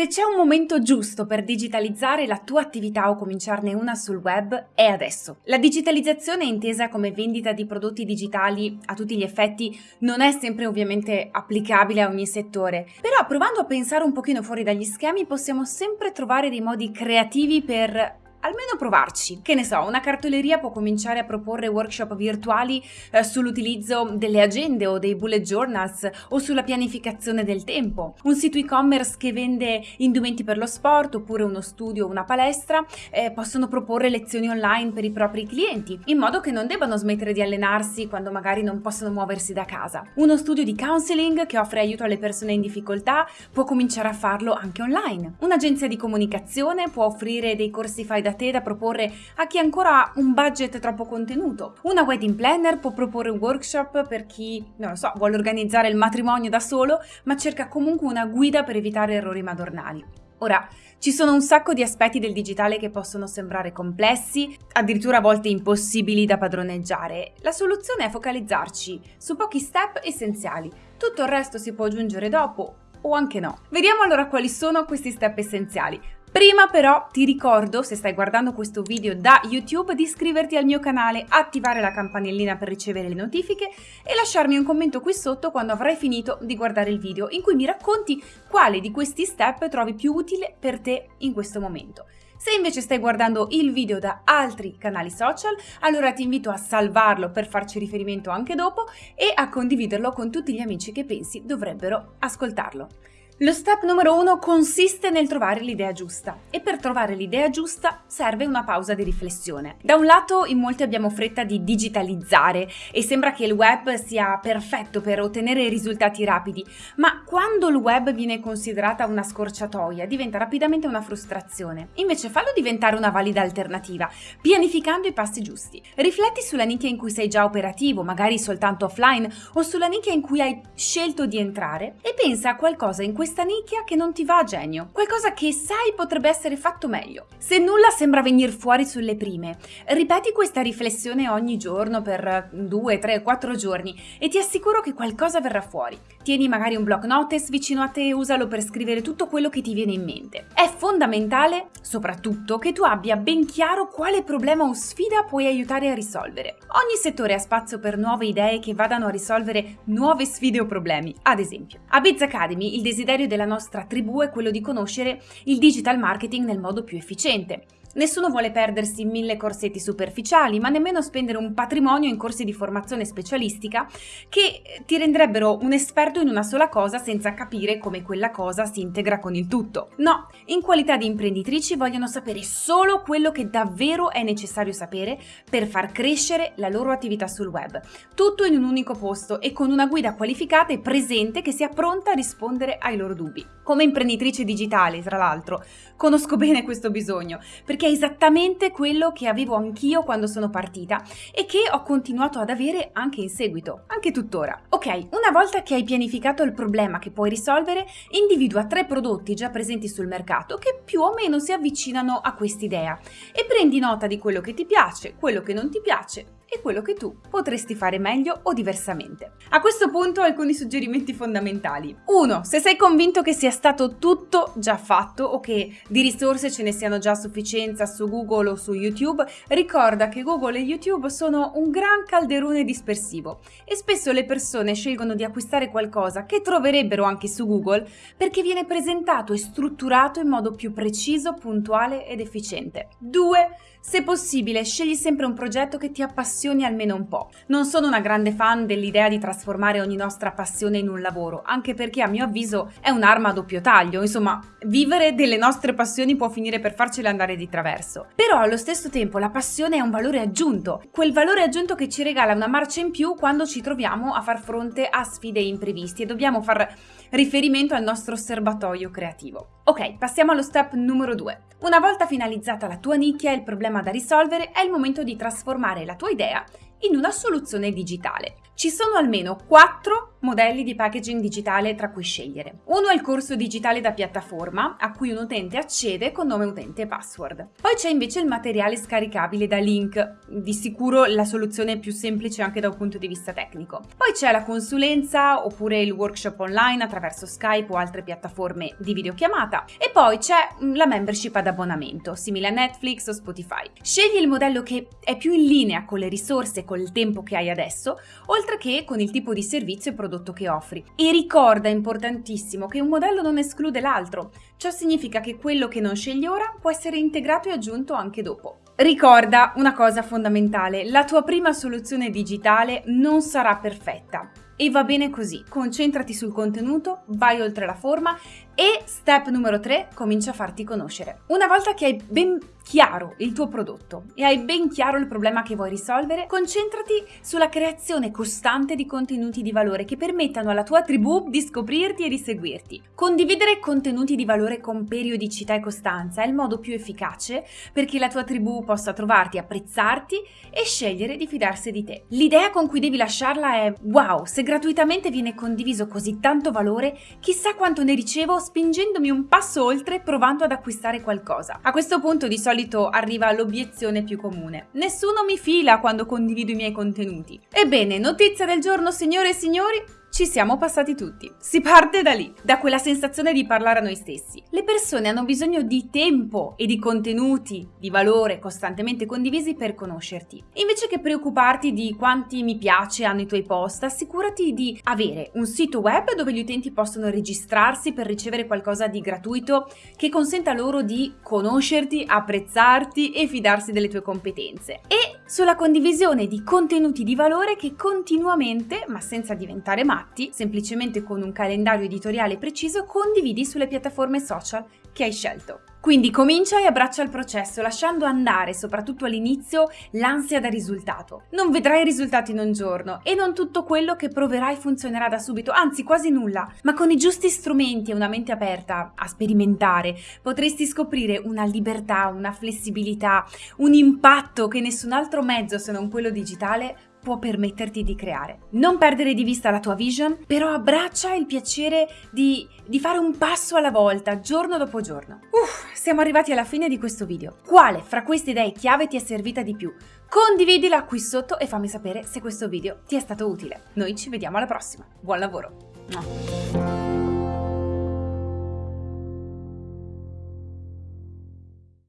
Se c'è un momento giusto per digitalizzare la tua attività o cominciarne una sul web, è adesso. La digitalizzazione intesa come vendita di prodotti digitali a tutti gli effetti non è sempre ovviamente applicabile a ogni settore, però provando a pensare un pochino fuori dagli schemi possiamo sempre trovare dei modi creativi per almeno provarci. Che ne so, una cartoleria può cominciare a proporre workshop virtuali eh, sull'utilizzo delle agende o dei bullet journals o sulla pianificazione del tempo. Un sito e-commerce che vende indumenti per lo sport oppure uno studio o una palestra eh, possono proporre lezioni online per i propri clienti, in modo che non debbano smettere di allenarsi quando magari non possono muoversi da casa. Uno studio di counseling che offre aiuto alle persone in difficoltà può cominciare a farlo anche online. Un'agenzia di comunicazione può offrire dei corsi fai da da te da proporre a chi ancora ha un budget troppo contenuto. Una wedding planner può proporre un workshop per chi, non lo so, vuole organizzare il matrimonio da solo, ma cerca comunque una guida per evitare errori madornali. Ora, ci sono un sacco di aspetti del digitale che possono sembrare complessi, addirittura a volte impossibili da padroneggiare. La soluzione è focalizzarci su pochi step essenziali. Tutto il resto si può aggiungere dopo o anche no. Vediamo allora quali sono questi step essenziali. Prima però ti ricordo, se stai guardando questo video da YouTube, di iscriverti al mio canale, attivare la campanellina per ricevere le notifiche e lasciarmi un commento qui sotto quando avrai finito di guardare il video in cui mi racconti quale di questi step trovi più utile per te in questo momento. Se invece stai guardando il video da altri canali social, allora ti invito a salvarlo per farci riferimento anche dopo e a condividerlo con tutti gli amici che pensi dovrebbero ascoltarlo. Lo step numero uno consiste nel trovare l'idea giusta e per trovare l'idea giusta serve una pausa di riflessione. Da un lato in molti abbiamo fretta di digitalizzare e sembra che il web sia perfetto per ottenere risultati rapidi, ma quando il web viene considerata una scorciatoia diventa rapidamente una frustrazione. Invece fallo diventare una valida alternativa, pianificando i passi giusti. Rifletti sulla nicchia in cui sei già operativo, magari soltanto offline, o sulla nicchia in cui hai scelto di entrare e pensa a qualcosa in questo questa nicchia che non ti va a genio, qualcosa che sai potrebbe essere fatto meglio. Se nulla sembra venire fuori sulle prime, ripeti questa riflessione ogni giorno per 2, 3, 4 giorni e ti assicuro che qualcosa verrà fuori. Tieni magari un block notice vicino a te e usalo per scrivere tutto quello che ti viene in mente. È fondamentale, soprattutto, che tu abbia ben chiaro quale problema o sfida puoi aiutare a risolvere. Ogni settore ha spazio per nuove idee che vadano a risolvere nuove sfide o problemi. Ad esempio, a Biz Academy il desiderio desiderio della nostra tribù è quello di conoscere il digital marketing nel modo più efficiente. Nessuno vuole perdersi mille corsetti superficiali, ma nemmeno spendere un patrimonio in corsi di formazione specialistica che ti renderebbero un esperto in una sola cosa senza capire come quella cosa si integra con il tutto. No, in qualità di imprenditrici vogliono sapere solo quello che davvero è necessario sapere per far crescere la loro attività sul web. Tutto in un unico posto e con una guida qualificata e presente che sia pronta a rispondere ai loro dubbi. Come imprenditrice digitale, tra l'altro, conosco bene questo bisogno, perché è esattamente quello che avevo anch'io quando sono partita e che ho continuato ad avere anche in seguito, anche tuttora. Ok, una volta che hai pianificato il problema che puoi risolvere, individua tre prodotti già presenti sul mercato che più o meno si avvicinano a quest'idea e prendi nota di quello che ti piace, quello che non ti piace e quello che tu potresti fare meglio o diversamente. A questo punto alcuni suggerimenti fondamentali. 1. Se sei convinto che sia stato tutto già fatto o che di risorse ce ne siano già a sufficienza su Google o su YouTube, ricorda che Google e YouTube sono un gran calderone dispersivo e spesso le persone scelgono di acquistare qualcosa che troverebbero anche su Google perché viene presentato e strutturato in modo più preciso, puntuale ed efficiente. 2. Se possibile, scegli sempre un progetto che ti appassioni almeno un po'. Non sono una grande fan dell'idea di trasformare ogni nostra passione in un lavoro, anche perché a mio avviso è un'arma a doppio taglio, insomma, vivere delle nostre passioni può finire per farcele andare di traverso. Però allo stesso tempo la passione è un valore aggiunto, quel valore aggiunto che ci regala una marcia in più quando ci troviamo a far fronte a sfide impreviste e dobbiamo far riferimento al nostro serbatoio creativo. Ok, passiamo allo step numero 2. Una volta finalizzata la tua nicchia e il problema da risolvere, è il momento di trasformare la tua idea in una soluzione digitale. Ci sono almeno 4 modelli di packaging digitale tra cui scegliere. Uno è il corso digitale da piattaforma, a cui un utente accede con nome utente e password. Poi c'è invece il materiale scaricabile da link, di sicuro la soluzione più semplice anche da un punto di vista tecnico. Poi c'è la consulenza oppure il workshop online attraverso Skype o altre piattaforme di videochiamata. E poi c'è mm, la membership ad abbonamento, simile a Netflix o Spotify. Scegli il modello che è più in linea con le risorse e col tempo che hai adesso, oltre che con il tipo di servizio e prodotto che offri. E ricorda, importantissimo, che un modello non esclude l'altro. Ciò significa che quello che non scegli ora può essere integrato e aggiunto anche dopo. Ricorda una cosa fondamentale, la tua prima soluzione digitale non sarà perfetta. E va bene così, concentrati sul contenuto, vai oltre la forma e step numero 3, comincia a farti conoscere. Una volta che hai ben chiaro il tuo prodotto e hai ben chiaro il problema che vuoi risolvere, concentrati sulla creazione costante di contenuti di valore che permettano alla tua tribù di scoprirti e di seguirti. Condividere contenuti di valore con periodicità e costanza è il modo più efficace perché la tua tribù possa trovarti, apprezzarti e scegliere di fidarsi di te. L'idea con cui devi lasciarla è wow, se gratuitamente viene condiviso così tanto valore, chissà quanto ne ricevo spingendomi un passo oltre provando ad acquistare qualcosa. A questo punto di solito arriva l'obiezione più comune. Nessuno mi fila quando condivido i miei contenuti. Ebbene, notizia del giorno signore e signori, ci siamo passati tutti. Si parte da lì, da quella sensazione di parlare a noi stessi. Le persone hanno bisogno di tempo e di contenuti di valore costantemente condivisi per conoscerti. Invece che preoccuparti di quanti mi piace hanno i tuoi post, assicurati di avere un sito web dove gli utenti possono registrarsi per ricevere qualcosa di gratuito che consenta loro di conoscerti, apprezzarti e fidarsi delle tue competenze. E sulla condivisione di contenuti di valore che continuamente, ma senza diventare matti, fatti, semplicemente con un calendario editoriale preciso, condividi sulle piattaforme social che hai scelto. Quindi comincia e abbraccia il processo, lasciando andare, soprattutto all'inizio, l'ansia da risultato. Non vedrai risultati in un giorno e non tutto quello che proverai funzionerà da subito, anzi quasi nulla, ma con i giusti strumenti e una mente aperta a sperimentare potresti scoprire una libertà, una flessibilità, un impatto che nessun altro mezzo se non quello digitale può permetterti di creare. Non perdere di vista la tua vision, però abbraccia il piacere di, di fare un passo alla volta, giorno dopo giorno. Uff, siamo arrivati alla fine di questo video. Quale fra queste idee chiave ti è servita di più? Condividila qui sotto e fammi sapere se questo video ti è stato utile. Noi ci vediamo alla prossima. Buon lavoro!